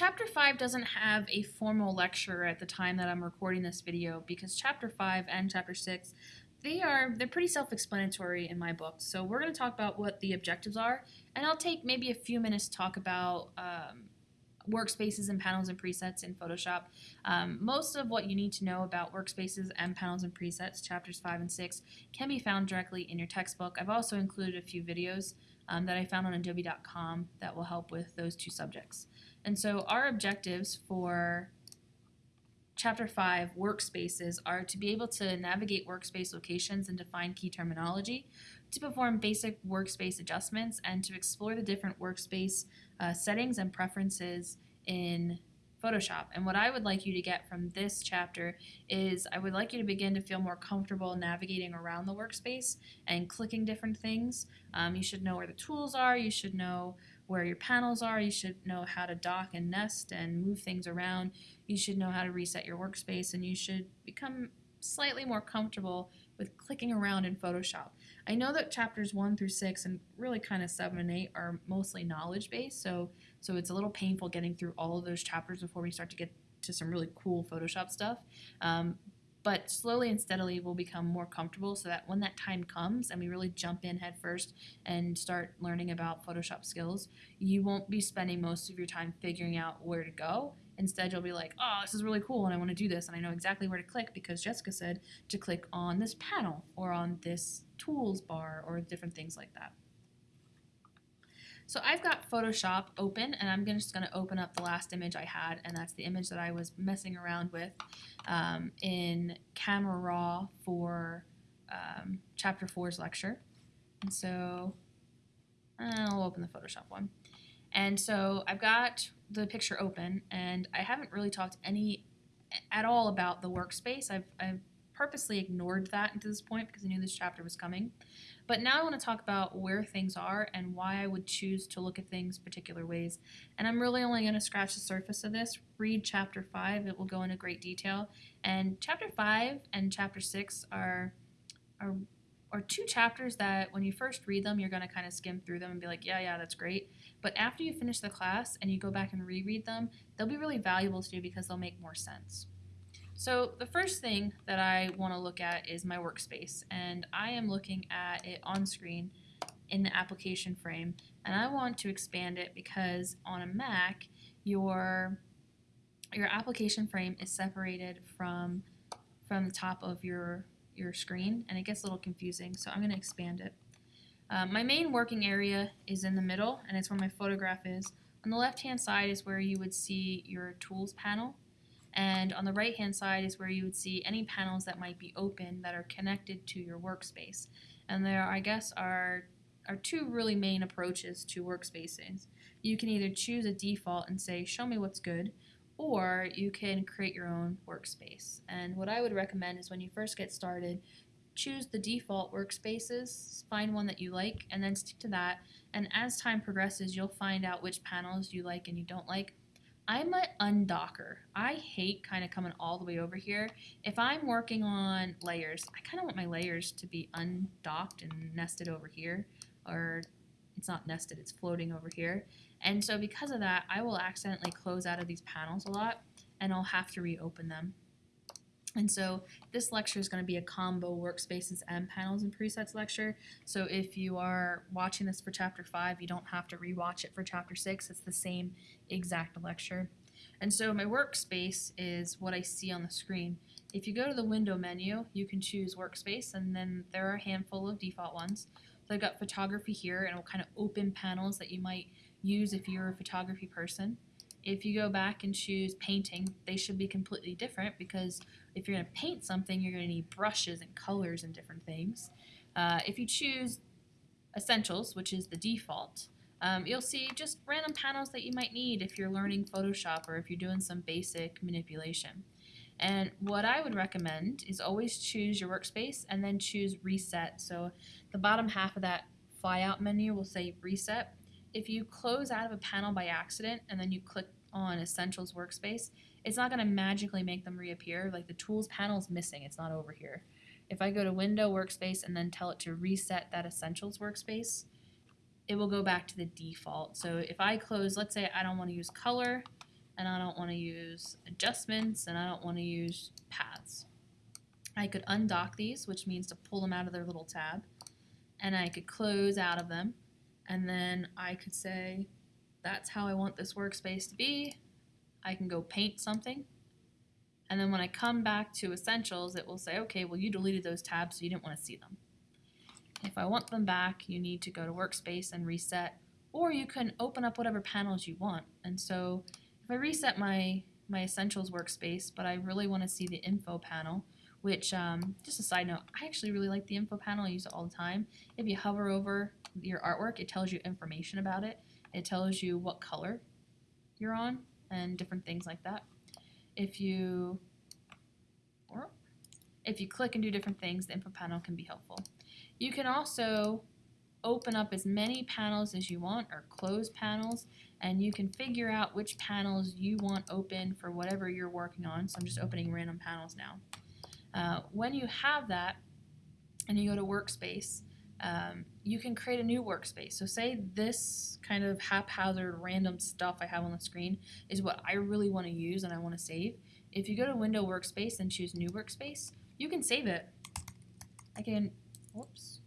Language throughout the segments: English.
Chapter 5 doesn't have a formal lecture at the time that I'm recording this video because Chapter 5 and Chapter 6 they are they're pretty self-explanatory in my book. So we're going to talk about what the objectives are, and I'll take maybe a few minutes to talk about um, workspaces and panels and presets in Photoshop. Um, most of what you need to know about workspaces and panels and presets, chapters 5 and 6, can be found directly in your textbook. I've also included a few videos um, that I found on adobe.com that will help with those two subjects. And so our objectives for Chapter 5 workspaces are to be able to navigate workspace locations and define key terminology, to perform basic workspace adjustments, and to explore the different workspace uh, settings and preferences in Photoshop. And what I would like you to get from this chapter is I would like you to begin to feel more comfortable navigating around the workspace and clicking different things. Um, you should know where the tools are, you should know where your panels are, you should know how to dock and nest and move things around, you should know how to reset your workspace, and you should become slightly more comfortable with clicking around in Photoshop. I know that chapters 1 through 6 and really kind of 7 and 8 are mostly knowledge based, so so it's a little painful getting through all of those chapters before we start to get to some really cool Photoshop stuff. Um, but slowly and steadily we'll become more comfortable so that when that time comes and we really jump in head first and start learning about Photoshop skills, you won't be spending most of your time figuring out where to go. Instead, you'll be like, oh, this is really cool and I want to do this and I know exactly where to click because Jessica said to click on this panel or on this tools bar or different things like that. So I've got Photoshop open and I'm just going to open up the last image I had and that's the image that I was messing around with um, in Camera Raw for um, Chapter 4's lecture. And so I'll open the Photoshop one. And so I've got the picture open and I haven't really talked any at all about the workspace. I've, I've purposely ignored that to this point because I knew this chapter was coming. But now I want to talk about where things are and why I would choose to look at things particular ways. And I'm really only going to scratch the surface of this. Read chapter 5, it will go into great detail. And chapter 5 and chapter 6 are, are, are two chapters that when you first read them, you're going to kind of skim through them and be like, yeah, yeah, that's great. But after you finish the class and you go back and reread them, they'll be really valuable to you because they'll make more sense. So the first thing that I want to look at is my workspace and I am looking at it on screen in the application frame and I want to expand it because on a Mac your your application frame is separated from from the top of your your screen and it gets a little confusing so I'm going to expand it. Uh, my main working area is in the middle and it's where my photograph is. On the left hand side is where you would see your tools panel and on the right hand side is where you would see any panels that might be open that are connected to your workspace. And there I guess are are two really main approaches to workspaces. You can either choose a default and say show me what's good or you can create your own workspace. And what I would recommend is when you first get started, choose the default workspaces, find one that you like, and then stick to that. And as time progresses, you'll find out which panels you like and you don't like. I'm an undocker. I hate kind of coming all the way over here. If I'm working on layers, I kind of want my layers to be undocked and nested over here. Or it's not nested, it's floating over here. And so because of that, I will accidentally close out of these panels a lot and I'll have to reopen them. And so this lecture is going to be a combo workspaces and panels and presets lecture. So if you are watching this for chapter 5, you don't have to rewatch it for chapter 6. It's the same exact lecture. And so my workspace is what I see on the screen. If you go to the window menu, you can choose workspace and then there are a handful of default ones. So I've got photography here and it will kind of open panels that you might use if you're a photography person. If you go back and choose painting, they should be completely different because if you're going to paint something, you're going to need brushes and colors and different things. Uh, if you choose Essentials, which is the default, um, you'll see just random panels that you might need if you're learning Photoshop or if you're doing some basic manipulation. And what I would recommend is always choose your workspace and then choose reset. So the bottom half of that flyout menu will say reset. If you close out of a panel by accident and then you click on Essentials workspace, it's not going to magically make them reappear. Like the tools panel is missing, it's not over here. If I go to window workspace and then tell it to reset that essentials workspace, it will go back to the default. So if I close, let's say I don't want to use color, and I don't want to use adjustments, and I don't want to use paths. I could undock these, which means to pull them out of their little tab, and I could close out of them, and then I could say, that's how I want this workspace to be. I can go paint something, and then when I come back to Essentials, it will say, okay, well, you deleted those tabs, so you didn't want to see them. If I want them back, you need to go to Workspace and reset, or you can open up whatever panels you want. And so if I reset my, my Essentials workspace, but I really want to see the Info panel, which, um, just a side note, I actually really like the Info panel. I use it all the time. If you hover over your artwork, it tells you information about it. It tells you what color you're on and different things like that. If you or if you click and do different things, the info panel can be helpful. You can also open up as many panels as you want or close panels and you can figure out which panels you want open for whatever you're working on. So I'm just opening random panels now. Uh, when you have that and you go to workspace, um, you can create a new workspace. So say this kind of haphazard random stuff I have on the screen is what I really want to use and I want to save. If you go to window workspace and choose new workspace, you can save it. I can, whoops,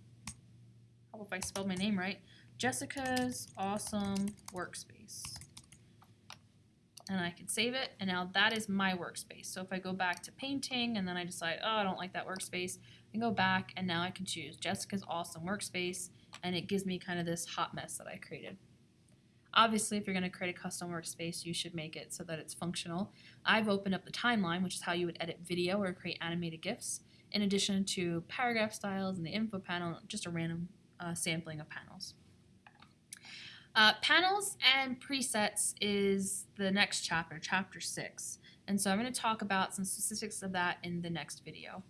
hope if I spelled my name right, Jessica's awesome workspace. And I can save it, and now that is my workspace. So if I go back to painting and then I decide, oh, I don't like that workspace, I go back and now I can choose Jessica's awesome workspace, and it gives me kind of this hot mess that I created. Obviously, if you're going to create a custom workspace, you should make it so that it's functional. I've opened up the timeline, which is how you would edit video or create animated GIFs, in addition to paragraph styles and the info panel, just a random uh, sampling of panels. Uh, panels and presets is the next chapter, chapter 6. And so I'm going to talk about some specifics of that in the next video.